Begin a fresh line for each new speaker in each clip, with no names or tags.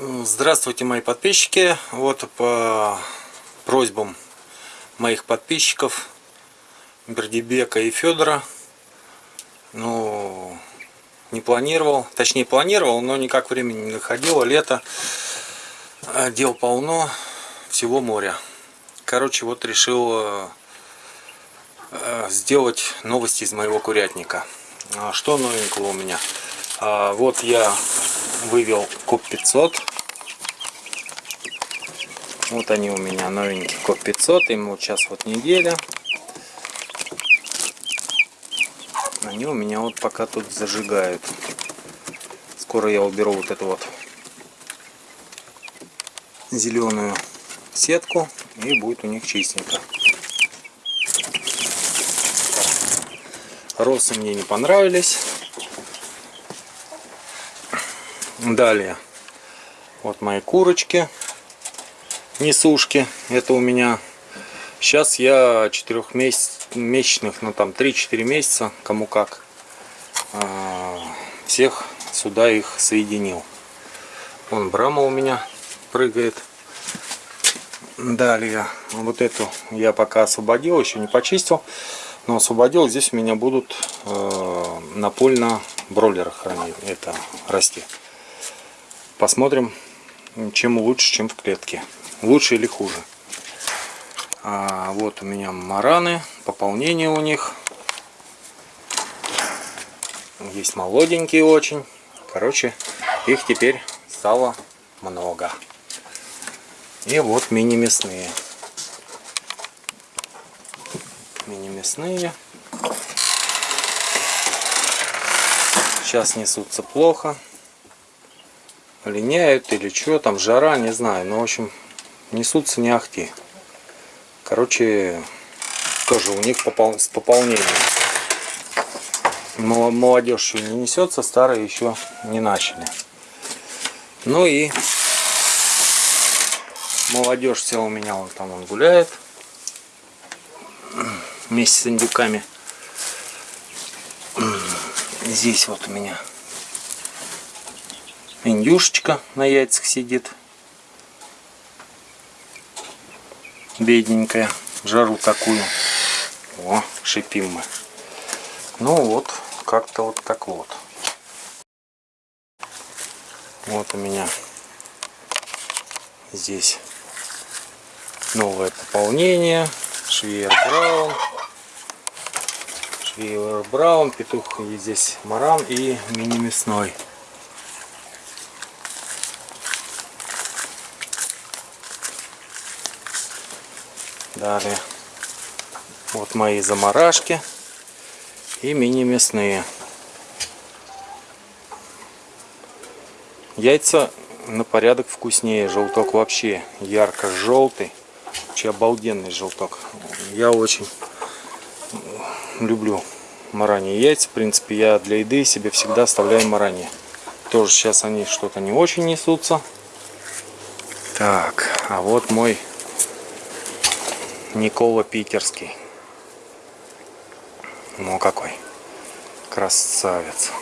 Здравствуйте, мои подписчики. Вот по просьбам моих подписчиков Бердибека и Федора. Ну, не планировал, точнее планировал, но никак времени не находило. Лето, а дел полно, всего моря. Короче, вот решил э, э, сделать новости из моего курятника. А что новенького у меня? А, вот я вывел КОП 500 вот они у меня новенький КОП 500 ему сейчас вот неделя. Они у меня вот пока тут зажигают. Скоро я уберу вот эту вот зеленую сетку и будет у них чистенько. Росы мне не понравились Далее, вот мои курочки, несушки. Это у меня, сейчас я четырехмесячных, ну там 3-4 месяца, кому как, а, всех сюда их соединил. Вон брама у меня прыгает. Далее, вот эту я пока освободил, еще не почистил, но освободил. Здесь у меня будут э, напольно бройлеры хранить, это расти. Посмотрим, чем лучше, чем в клетке. Лучше или хуже. А, вот у меня мараны, пополнение у них. Есть молоденькие очень. Короче, их теперь стало много. И вот мини-мясные. Мини-мясные. Сейчас несутся плохо линяют или что там, жара, не знаю. Но, в общем, несутся не ахти. Короче, тоже у них попол... с пополнением. Молодежь еще не несется, старые еще не начали. Ну и молодежь вся у меня вот там он гуляет вместе с индюками. Здесь вот у меня Индюшечка на яйцах сидит. Бедненькая. Жару такую. О, шипим мы. Ну вот, как-то вот так вот. Вот у меня здесь новое пополнение. Швейер Браун. Швейер Браун, петух и здесь маран и мини Далее вот мои заморашки и мини-мясные. Яйца на порядок вкуснее. Желток вообще ярко-желтый. Вообще обалденный желток. Я очень люблю мараньи яйца. В принципе, я для еды себе всегда оставляю мараньи. Тоже сейчас они что-то не очень несутся. Так, а вот мой Никола Питерский. Ну какой красавец.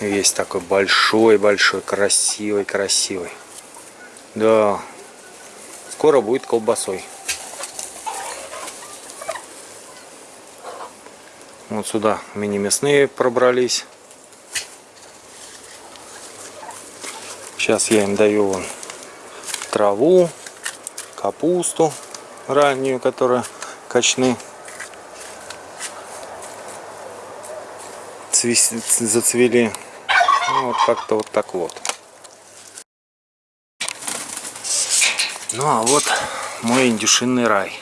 Весь такой большой-большой, красивый-красивый. Да, скоро будет колбасой. Вот сюда мини-мясные пробрались. Сейчас я им даю вон траву, капусту раннюю, которая качны зацвели. Ну, вот как-то вот так вот. Ну а вот мой индюшинный рай.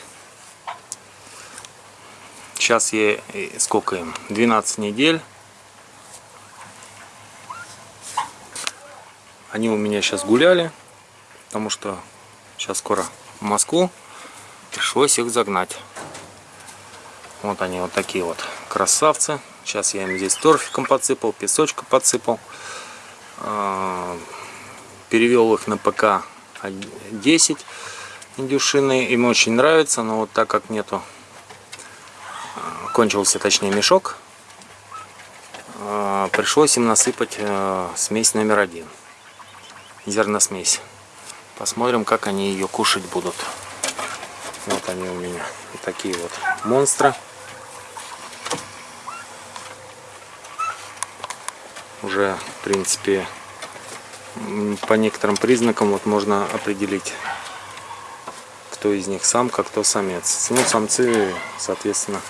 Сейчас я, сколько им, 12 недель. Они у меня сейчас гуляли, потому что сейчас скоро в Москву пришлось их загнать. Вот они вот такие вот красавцы. Сейчас я им здесь торфиком подсыпал, песочка подсыпал. А, перевел их на ПК 10 индюшины. Им очень нравится, но вот так как нету, а, кончился точнее мешок, а, пришлось им насыпать смесь номер один. зерносмесь. Посмотрим, как они ее кушать будут. Вот они у меня. Вот такие вот монстры. Уже, в принципе, по некоторым признакам вот можно определить, кто из них самка, кто самец. Ну, самцы, соответственно,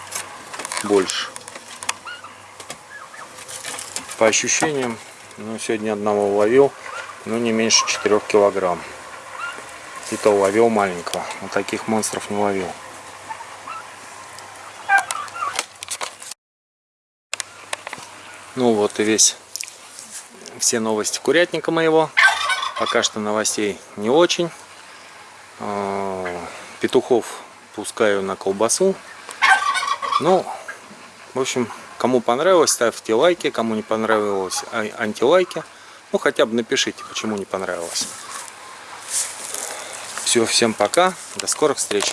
больше. По ощущениям, ну, сегодня одного ловил, ну, не меньше 4 килограмм. И то ловил маленького. Вот таких монстров не ловил. Ну вот и весь все новости курятника моего. Пока что новостей не очень. А, петухов пускаю на колбасу. Ну, в общем, кому понравилось, ставьте лайки. Кому не понравилось, а, антилайки. Ну, хотя бы напишите, почему не понравилось. Все, всем пока. До скорых встреч.